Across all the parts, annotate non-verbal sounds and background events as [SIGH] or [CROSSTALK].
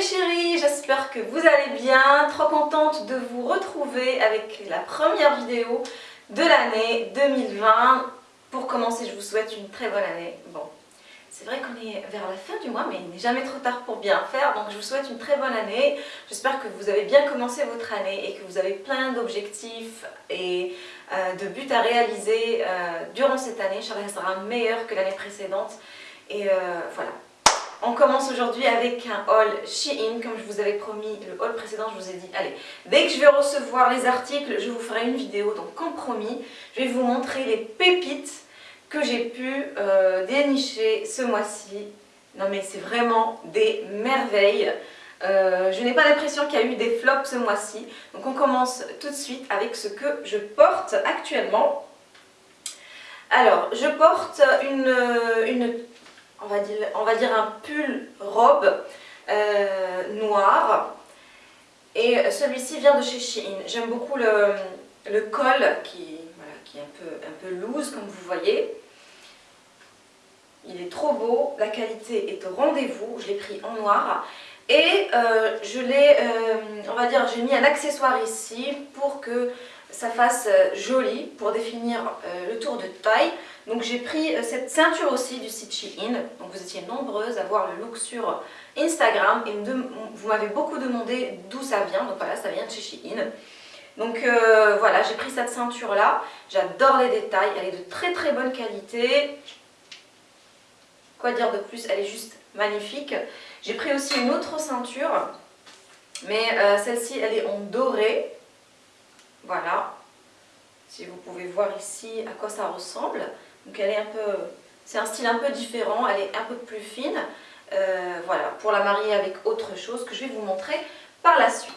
mes chéris, j'espère que vous allez bien, trop contente de vous retrouver avec la première vidéo de l'année 2020. Pour commencer, je vous souhaite une très bonne année. Bon, c'est vrai qu'on est vers la fin du mois, mais il n'est jamais trop tard pour bien faire, donc je vous souhaite une très bonne année. J'espère que vous avez bien commencé votre année et que vous avez plein d'objectifs et euh, de buts à réaliser euh, durant cette année. Inch'Allah, sera meilleur que l'année précédente. Et euh, voilà, on commence aujourd'hui avec un haul Shein, comme je vous avais promis le haul précédent, je vous ai dit, allez, dès que je vais recevoir les articles, je vous ferai une vidéo, donc comme promis, je vais vous montrer les pépites que j'ai pu euh, dénicher ce mois-ci. Non mais c'est vraiment des merveilles. Euh, je n'ai pas l'impression qu'il y a eu des flops ce mois-ci. Donc on commence tout de suite avec ce que je porte actuellement. Alors, je porte une, une on va dire, un pull robe euh, noir. Et celui-ci vient de chez Shein. J'aime beaucoup le, col qui, qui est un peu, un peu loose comme vous voyez. Il est trop beau, la qualité est au rendez-vous, je l'ai pris en noir. Et euh, je l'ai, euh, on va dire, j'ai mis un accessoire ici pour que ça fasse joli, pour définir le tour de taille. Donc j'ai pris euh, cette ceinture aussi du site Shein. Donc vous étiez nombreuses à voir le look sur Instagram et vous m'avez beaucoup demandé d'où ça vient. Donc voilà, ça vient de chez Shein. Donc euh, voilà, j'ai pris cette ceinture là. J'adore les détails, elle est de très très bonne qualité. Quoi dire de plus, elle est juste magnifique. J'ai pris aussi une autre ceinture, mais euh, celle-ci elle est en doré. Voilà, si vous pouvez voir ici à quoi ça ressemble. Donc elle est un peu, c'est un style un peu différent, elle est un peu plus fine. Euh, voilà, pour la marier avec autre chose que je vais vous montrer par la suite.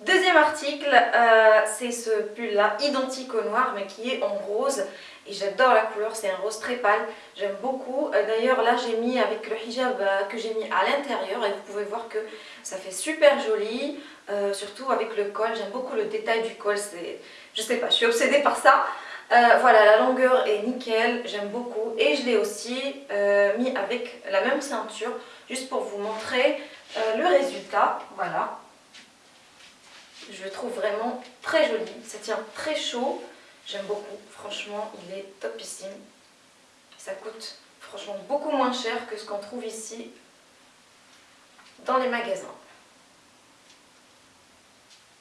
Deuxième article, euh, c'est ce pull là, identique au noir mais qui est en rose et j'adore la couleur, c'est un rose très pâle, j'aime beaucoup. Euh, d'ailleurs là j'ai mis avec le hijab que j'ai mis à l'intérieur et vous pouvez voir que ça fait super joli, surtout avec le col, j'aime beaucoup le détail du col, je sais pas, je suis obsédée par ça. Euh, voilà, la longueur est nickel, j'aime beaucoup. Et je l'ai aussi euh, mis avec la même ceinture, juste pour vous montrer euh, le résultat. Voilà. Je le trouve vraiment très joli. Ça tient très chaud. J'aime beaucoup. Franchement, il est topissime. Ça coûte franchement beaucoup moins cher que ce qu'on trouve ici dans les magasins.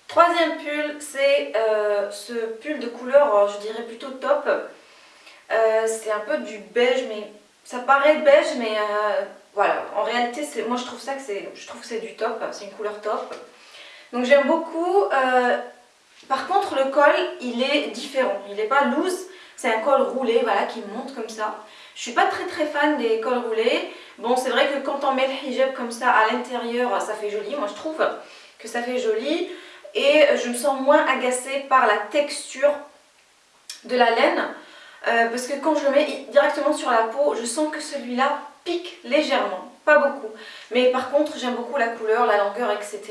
Troisième pull, c'est euh, ce pull de couleur, euh, je dirais plutôt top. Euh, c'est un peu du beige, mais ça paraît beige, mais voilà. En réalité, moi je trouve ça que c'est, je trouve que c'est du top, c'est une couleur top. Donc j'aime beaucoup. Par contre, le col, il est différent. Il n'est pas loose, c'est un col roulé, voilà, qui monte comme ça. Je suis pas très très fan des cols roulés. Bon, c'est vrai que quand on met le hijab comme ça à l'intérieur, ça fait joli. Moi, je trouve que ça fait joli et je me sens moins agacée par la texture de la laine euh, parce que quand je le mets directement sur la peau, je sens que celui-là pique légèrement, pas beaucoup. Mais par contre, j'aime beaucoup la couleur, la longueur, etc.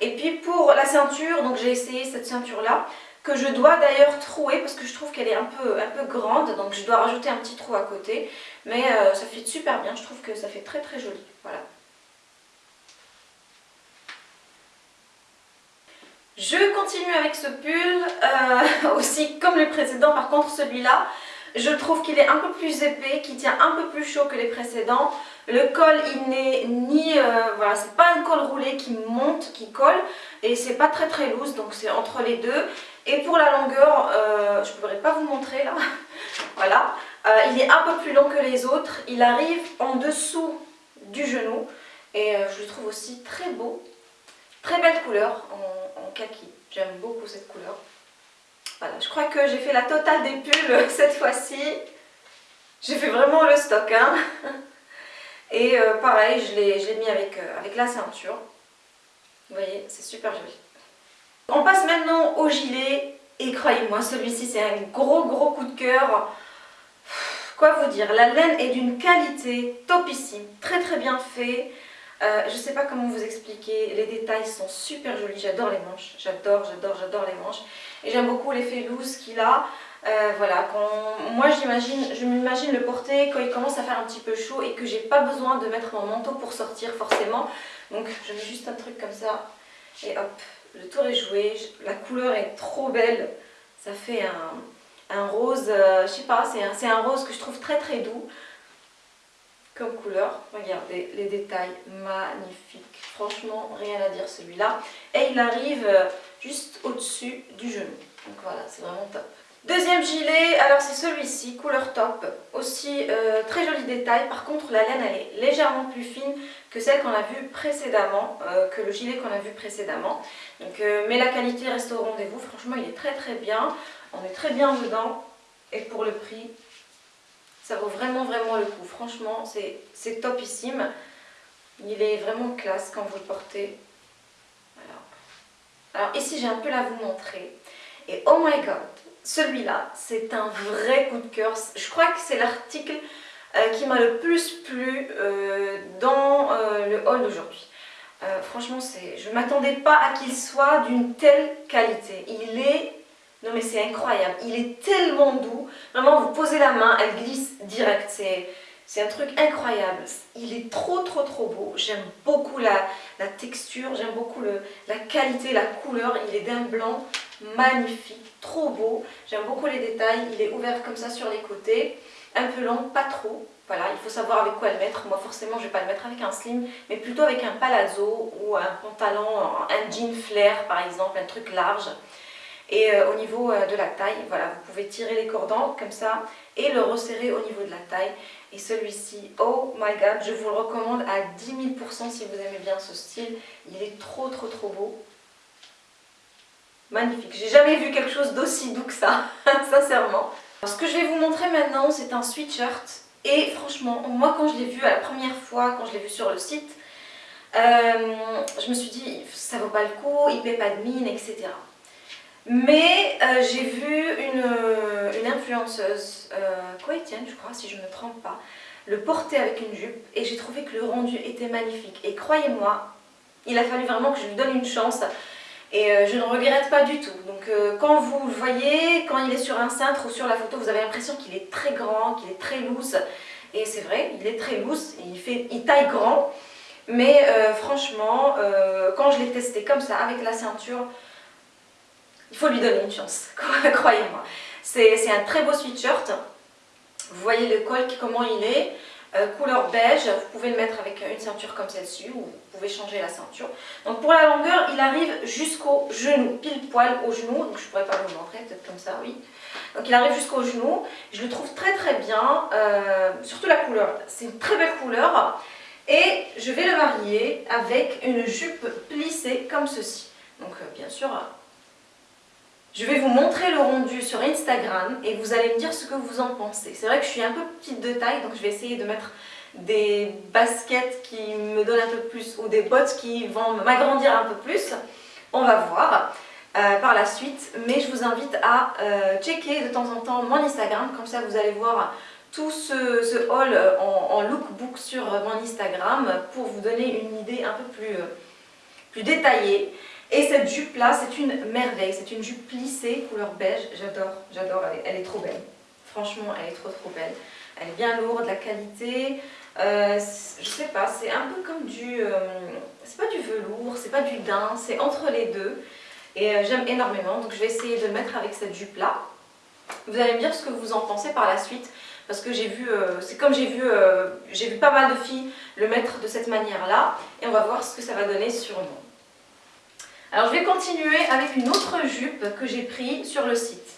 Et puis pour la ceinture, donc j'ai essayé cette ceinture-là, que je dois d'ailleurs trouer parce que je trouve qu'elle est un peu, un peu grande, donc je dois rajouter un petit trou à côté. Mais euh, ça fait super bien, je trouve que ça fait très très joli. Voilà. Je continue avec ce pull, euh, [LAUGHS] aussi comme le précédent, par contre celui-là, je trouve qu'il est un peu plus épais, qui tient un peu plus chaud que les précédents. Le col, il n'est ni... Euh, voilà, c'est pas un col roulé qui monte, qui colle, et c'est pas très très loose, donc c'est entre les deux. Et pour la longueur, euh, je ne pourrais pas vous montrer là, [LAUGHS] voilà. il est un peu plus long que les autres, il arrive en dessous du genou, et je le trouve aussi très beau. Très belle couleur en, kaki. J'aime beaucoup cette couleur. Voilà, je crois que j'ai fait la totale des pulls [LAUGHS] cette fois-ci. J'ai fait vraiment le stock. Hein [LAUGHS] Et euh, pareil, je l'ai mis avec, euh, avec la ceinture. Vous voyez, c'est super joli. On passe maintenant au gilet. Et croyez-moi, celui-ci c'est un gros gros coup de cœur. Quoi vous dire, la laine est d'une qualité topissime, très très bien fait. Euh, je ne sais pas comment vous expliquer, les détails sont super jolis, j'adore les manches, j'adore, j'adore, j'adore les manches. Et j'aime beaucoup l'effet loose qu'il a. Euh, voilà, quand, moi je m'imagine le porter quand il commence à faire un petit peu chaud et que j'ai pas besoin de mettre mon manteau pour sortir forcément. Donc je mets juste un truc comme ça et hop, le tour est joué. La couleur est trop belle. Ça fait un, rose, euh, je sais pas, c'est un, un rose que je trouve très très doux comme couleur. Regardez les détails magnifiques. Franchement, rien à dire celui-là. Et il arrive euh, juste au-dessus du genou. Donc voilà, c'est vraiment top. Deuxième gilet, alors c'est celui-ci, couleur top. Aussi euh, très joli détail. Par contre, la laine, elle est légèrement plus fine que celle qu'on a vue précédemment, euh, que le gilet qu'on a vu précédemment. Donc, mais la qualité reste au rendez-vous. Franchement, il est très très bien. On est très bien dedans. Et pour le prix, ça vaut vraiment vraiment le coup. Franchement, c'est topissime. Il est vraiment classe quand vous le portez. Alors ici, j'ai un peu à vous montrer. Et oh my god, celui-là, c'est un vrai coup de cœur. Je crois que c'est l'article euh, qui m'a le plus plu euh, dans euh, le haul d'aujourd'hui. franchement, je ne m'attendais pas à qu'il soit d'une telle qualité. Il est non mais c'est incroyable, il est tellement doux. Vraiment, vous posez la main, elle glisse direct. Un truc incroyable. Il est trop trop trop beau. J'aime beaucoup la, texture, j'aime beaucoup la qualité, la couleur. Il est d'un blanc magnifique, trop beau. J'aime beaucoup les détails. Il est ouvert comme ça sur les côtés. Un peu long, pas trop. Voilà, il faut savoir avec quoi le mettre. Moi forcément, je ne vais pas le mettre avec un slim, mais plutôt avec un palazzo ou un pantalon, un jean flair par exemple, un truc large. Et euh, au niveau euh, de la taille, voilà, vous pouvez tirer les cordons comme ça et le resserrer au niveau de la taille. Et celui-ci, oh my god, je vous le recommande à 10 000% si vous aimez bien ce style. Il est trop trop trop beau. Magnifique, j'ai jamais vu quelque chose d'aussi doux que ça, [LAUGHS] sincèrement. ce que je vais vous montrer maintenant, c'est un sweatshirt. Et franchement, moi quand je l'ai vu à la première fois, quand je l'ai vu sur le site, euh, je me suis dit, ça vaut pas le coup, il paie pas de mine, etc. Mais euh, j'ai vu une, euh, influenceuse euh, je crois, si je ne me trompe pas, le porter avec une jupe et j'ai trouvé que le rendu était magnifique. Et croyez-moi, il a fallu vraiment que je lui donne une chance et euh, je ne regrette pas du tout. Donc quand vous le voyez, quand il est sur un cintre ou sur la photo, vous avez l'impression qu'il est très grand, qu'il est très loose. Et c'est vrai, il est très loose, il, fait, il taille grand. Mais franchement, quand je l'ai testé comme ça, avec la ceinture, il faut lui donner une chance, [LAUGHS] croyez-moi. C'est un très beau sweatshirt. Vous voyez le col, comment il est. Euh, couleur beige, vous pouvez le mettre avec une ceinture comme celle-ci ou vous pouvez changer la ceinture. Donc pour la longueur, il arrive jusqu'au genou, pile poil au genou. Donc je pourrais pas vous le montrer, peut-être comme ça, oui. Donc il arrive jusqu'au genou. Je le trouve très très bien, euh, surtout la couleur. C'est une très belle couleur. Et je vais le marier avec une jupe plissée comme ceci. Donc euh, bien sûr, je vais vous montrer le rendu sur Instagram et vous allez me dire ce que vous en pensez. C'est vrai que je suis un peu petite de taille, donc je vais essayer de mettre des baskets qui me donnent un peu plus ou des bottes qui vont m'agrandir un peu plus. On va voir euh, par la suite, mais je vous invite à euh, checker de temps en temps mon Instagram, comme ça vous allez voir tout ce, haul en, lookbook sur mon Instagram pour vous donner une idée un peu plus, euh, plus détaillée. Et cette jupe là, c'est une merveille, c'est une jupe plissée, couleur beige, j'adore, j'adore, elle, est trop belle. Franchement, elle est trop trop belle. Elle est bien lourde, la qualité, euh, je sais pas, c'est un peu comme du, euh, c'est pas du velours, c'est pas du daim, c'est entre les deux. Et euh, j'aime énormément, donc je vais essayer de le mettre avec cette jupe là. Vous allez me dire ce que vous en pensez par la suite, parce que j'ai vu, c'est comme j'ai vu, j'ai vu pas mal de filles le mettre de cette manière là, et on va voir ce que ça va donner sur nous. Alors je vais continuer avec une autre jupe que j'ai pris sur le site.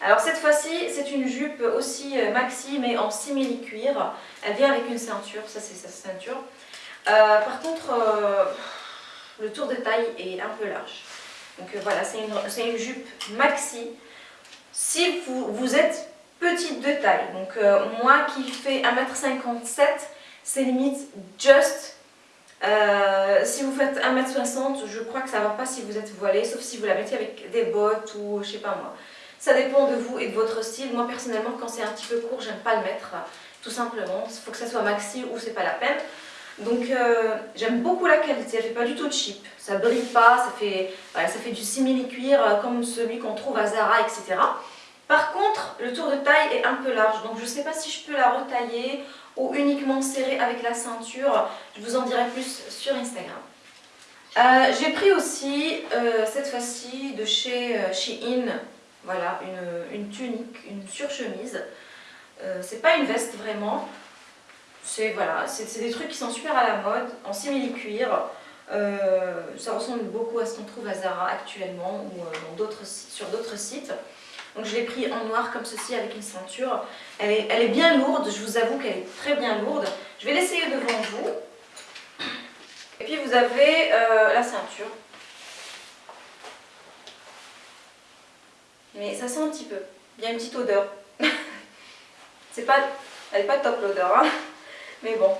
Alors cette fois-ci, c'est une jupe aussi euh, maxi mais en simili-cuir. Elle vient avec une ceinture, ça c'est sa ceinture. Euh, par contre, euh, le tour de taille est un peu large. Donc voilà, c'est une, une, jupe maxi. Si vous, vous êtes petite de taille, donc moi qui fais 1m57, c'est limite just euh, si vous faites 1m60, je crois que ça ne va pas si vous êtes voilé, sauf si vous la mettez avec des bottes ou je sais pas moi. Ça dépend de vous et de votre style. Moi personnellement, quand c'est un petit peu court, j'aime pas le mettre, tout simplement. Il faut que ça soit maxi ou c'est pas la peine. Donc euh, j'aime beaucoup la qualité, elle fait pas du tout cheap, ça brille pas, ça fait, ça fait du simili-cuir euh, comme celui qu'on trouve à Zara, etc. Par contre, le tour de taille est un peu large, donc je ne sais pas si je peux la retailler ou uniquement serrer avec la ceinture. Je vous en dirai plus sur Instagram. Euh, j'ai pris aussi, euh, cette fois-ci, de chez euh, Shein, voilà, une, tunique, une surchemise. c'est pas une veste vraiment, c'est voilà, des trucs qui sont super à la mode, en simili-cuir. ça ressemble beaucoup à ce qu'on trouve à Zara actuellement ou sur d'autres sites. Donc je l'ai pris en noir comme ceci avec une ceinture. Elle est, elle est bien lourde, je vous avoue qu'elle est très bien lourde. Je vais l'essayer devant vous. Et puis vous avez euh, la ceinture. Mais ça sent un petit peu. Il y a une petite odeur. [LAUGHS] Pas, elle n'est pas top l'odeur. Hein. Mais bon.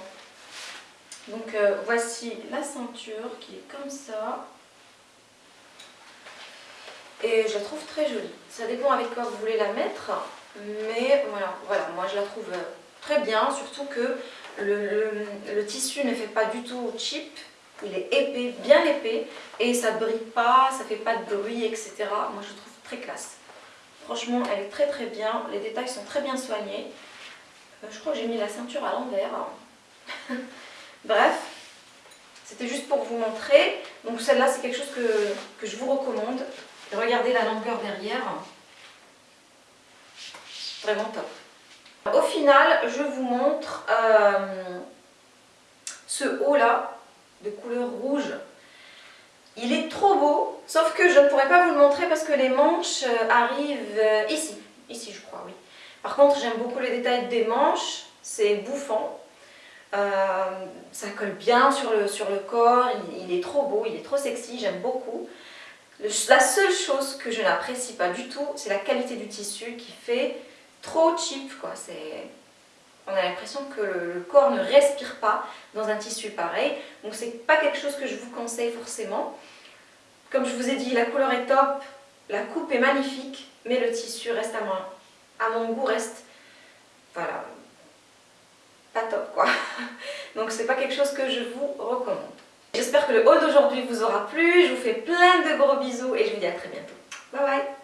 Donc euh, voici la ceinture qui est comme ça. Et je la trouve très jolie. Ça dépend avec quoi vous voulez la mettre. Mais voilà, voilà moi je la trouve très bien. Surtout que le, tissu ne fait pas du tout cheap. Il est épais, bien épais. Et ça brille pas, ça fait pas de bruit, etc. Moi je trouve très classe. Franchement, elle est très très bien. Les détails sont très bien soignés. Euh, je crois que j'ai mis la ceinture à l'envers. [LAUGHS] Bref, c'était juste pour vous montrer. Donc celle-là, c'est quelque chose que, que je vous recommande. Regardez la longueur derrière. Vraiment top. Au final, je vous montre euh, ce haut là de couleur rouge. Il est trop beau, sauf que je ne pourrais pas vous le montrer parce que les manches euh, arrivent euh, ici. Ici, je crois, oui. Par contre, j'aime beaucoup les détails des manches. C'est bouffant. ça colle bien sur le, sur le corps. il, est trop beau, il est trop sexy. J'aime beaucoup. La seule chose que je n'apprécie pas du tout, c'est la qualité du tissu qui fait trop cheap. On a l'impression que le, corps ne respire pas dans un tissu pareil. Donc c'est pas quelque chose que je vous conseille forcément. Comme je vous ai dit, la couleur est top, la coupe est magnifique, mais le tissu reste à, mon goût reste, pas top. [LAUGHS] Donc c'est pas quelque chose que je vous recommande. J'espère que le haul d'aujourd'hui vous aura plu. Je vous fais plein de gros bisous et je vous dis à très bientôt. Bye bye